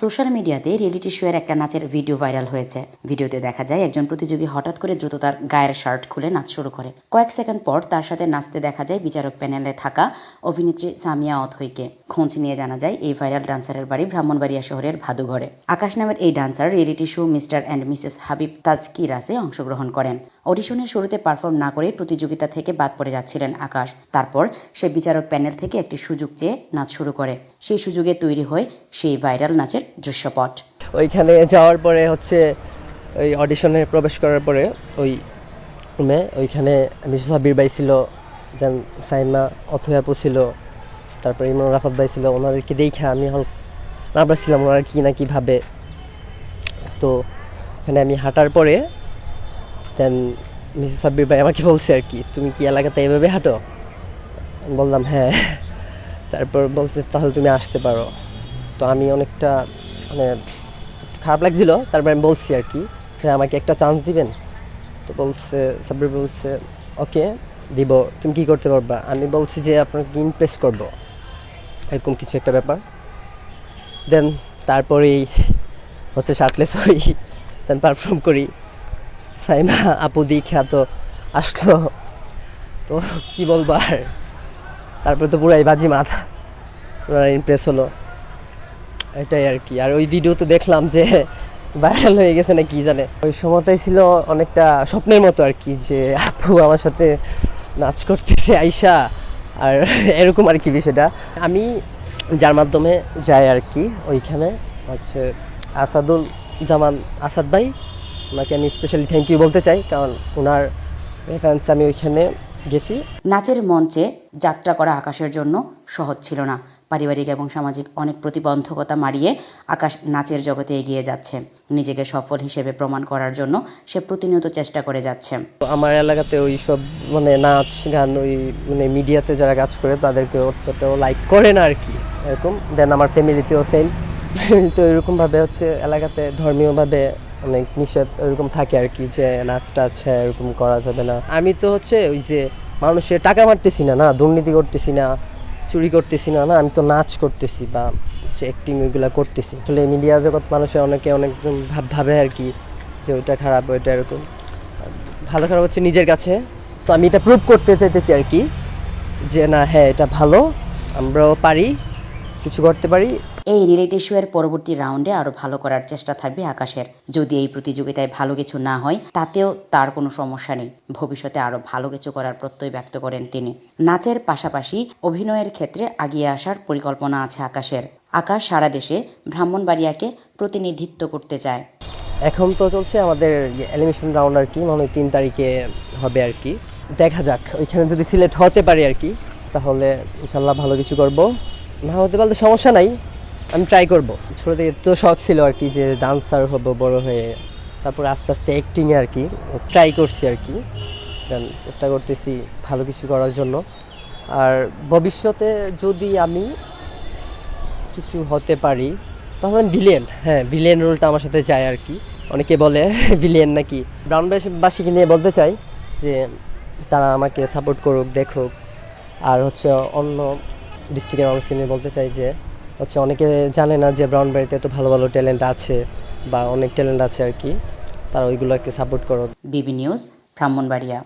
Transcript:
Social মিডিয়াতে reality শোয়ের একটা নাচের ভিডিও ভাইরাল হয়েছে। ভিডিওতে দেখা যায় একজন প্রতিযোগী হঠাৎ করে দ্রুত তার গায়ের শার্ট খুলে নাচ শুরু করে। কয়েক সেকেন্ড পর তার সাথে নাচতে দেখা যায় বিচারক প্যানেলে থাকা অভিনেত্রী সামিয়া অথইকে। খোঁজ নিয়ে জানা যায়, এই ভাইরাল ডান্সারের বাড়ি ব্রাহ্মণবাড়িয়া শহরের ভাদুঘরে। আকাশ নামের এই dancer, reality show mister and missus Habib তাজকিরাসে অংশগ্রহণ করেন। অডিশনের শুরুতে পারফর্ম না করে প্রতিযোগিতা থেকে বাদ পড়ে যাচ্ছিলেন আকাশ। তারপর সে বিচারক প্যানেল থেকে একটি সুযোগ চেয়ে নাচ শুরু করে। সেই সুযোগে তৈরি হয় সেই ভাইরাল নাচের দৃশ্যপট। ওইখানে যাওয়ার পরে হচ্ছে ওই অডিশনে প্রবেশ করার পরে ওই রুমে ওইখানে মিসেস হাবির ভাই ছিল দেন সাইমা অথয়াপু ছিল, তারপরে ইমরান রাফত ভাই ছিল, ওনাদেরকে দেখে আমি নার্ভাস ছিলাম ওনারা কী না কী ভাবে। তো এখানে আমি হাঁটার পরে দেন মিসেস সাব্বির ভাই আমাকে বলছে আর কি, তুমি কি এলাকাতে এভাবে হাঁটো? বললাম হ্যাঁ। তারপর বলছে, তাহলে তুমি আসতে পারো। তো আমি অনেকটা মানে খারাপ লাগছিল, তারপর আমি বলছি আর কি যে আমাকে একটা চান্স দিবেন। তো বলছে, সাব্বির বলছে, ওকে, দিব, তুমি কি করতে পারবা? আমি বলছি যে, আপনাকে ইমপ্রেস করব। এরকম কিছু একটা ব্যাপার। দেন তারপরেই হচ্ছে শার্টলেস হই দেন পারফর্ম করি। সাইমা, আপু দি খ্যাত আসলো। তো কি বলব আর তারপরে তো পুরাই বাজি মাথা ওনারা ইমপ্রেস হলো। এটাই আর কি। আর ওই ভিডিও তো দেখলাম যে ভাইরাল হয়ে গেছে না কি জানে। ওই সময়টাই ছিল অনেকটা স্বপ্নের মতো আর কি, যে আপু আমার সাথে নাচ করতেছে, আইসা। আর এরকম আর কি বিষয়টা। আমি যার মাধ্যমে যাই আর কি, ওইখানে হচ্ছে আসাদুল জামান আসাদ ভাই। ওনাকে আমি স্পেশালি থ্যাংক ইউ বলতে চাই, কারণ ওনার রেফারেন্স আমি ওইখানে গেছি। নাচের মঞ্চে যাত্রা করা আকাশের জন্য সহজ ছিল না। পারিবারিক এবং সামাজিক অনেক প্রতিবন্ধকতা মারিয়ে আকাশ নাচের জগতে এগিয়ে যাচ্ছে। নিজেকে সফল হিসেবে প্রমাণ করার জন্য সে প্রতিনিয়ত চেষ্টা করে যাচ্ছে। আমার এলাকাতে ওই সব মানে নাচ গান ওই মানে মিডিয়াতে যারা কাজ করে তাদেরকে অতটাও লাইক করে না আর কি এরকম দেন আমার ফ্যামিলিতেও সেম ফ্যামিলিতে ওইরকমভাবে হচ্ছে এলাকাতে ধর্মীয়ভাবে অনেক নিষেধ ওইরকম থাকে আর কি যে নাচ টাচ হ্যাঁ এরকম করা যাবে না। আমি তো হচ্ছে ওই যে মানুষের টাকা মারতেছি না না দুর্নীতি করতেছি না চুরি করতেছি না না, আমি তো নাচ করতেছি বা অ্যাক্টিং ওইগুলো করতেছি। আসলে মিডিয়া জগৎ মানুষের অনেকে অনেক ভাব ভাবে আর কি যে ওইটা খারাপ, ওইটা এরকম। ভালো খারাপ হচ্ছে নিজের কাছে। তো আমি এটা প্রুভ করতে চাইতেছি আর কি যে না হ্যাঁ এটা ভালো, আমরাও পারি। কিছু করতে পারি? এই রিয়েলিটি শো এর পরবর্তী রাউন্ডে আরও ভালো করার চেষ্টা থাকবে আকাশের। যদি এই প্রতিযোগিতায় ভালো কিছু না হয় তাতেও তার কোনো সমস্যা নেই। ভবিষ্যতে আরও ভালো কিছু করার প্রত্যয় ব্যক্ত করেন তিনি। নাচের পাশাপাশি অভিনয়ের ক্ষেত্রে আগিয়ে আসার পরিকল্পনা আছে আকাশের। আকাশ সারা দেশে ব্রাহ্মণবাড়িয়াকে প্রতিনিধিত্ব করতে চায়। এখন তো চলছে আমাদের এলিমিনেশন রাউন্ড আর কি মানে তিন তারিখে হবে আর কি। দেখা যাক ওইখানে যদি সিলেক্ট হতে পারি আর কি তাহলে ইনশাল্লাহ ভালো কিছু করব। না হতে পারলে সমস্যা নাই, আমি ট্রাই করব। ছোটো থেকে তো শখ ছিল আর কি যে ডান্সার হব, বড় হয়ে তারপর আস্তে আস্তে অ্যাক্টিংয়ে আর কি ট্রাই করছি আর কি। চেষ্টা করতেছি ভালো কিছু করার জন্য। আর ভবিষ্যতে যদি আমি কিছু হতে পারি তখন ভিলেন হ্যাঁ ভিলেন রোলটা আমার সাথে যায় আর কি। অনেকে বলে ভিলেন নাকি? ব্রাউনবাসীকে নিয়ে বলতে চাই যে, তারা আমাকে সাপোর্ট করুক, দেখুক। আর হচ্ছে অন্য ডিস্ট্রিক্টের মানুষকে নিয়ে বলতে চাই যে, হচ্ছে অনেকে জানে না যে ব্রাউনবাড়িতে তো ভালো ভালো ট্যালেন্ট আছে বা অনেক ট্যালেন্ট আছে আর কি। তারা ওইগুলোকে সাপোর্ট করো। বিবি নিউজ, ব্রাহ্মণবাড়িয়া।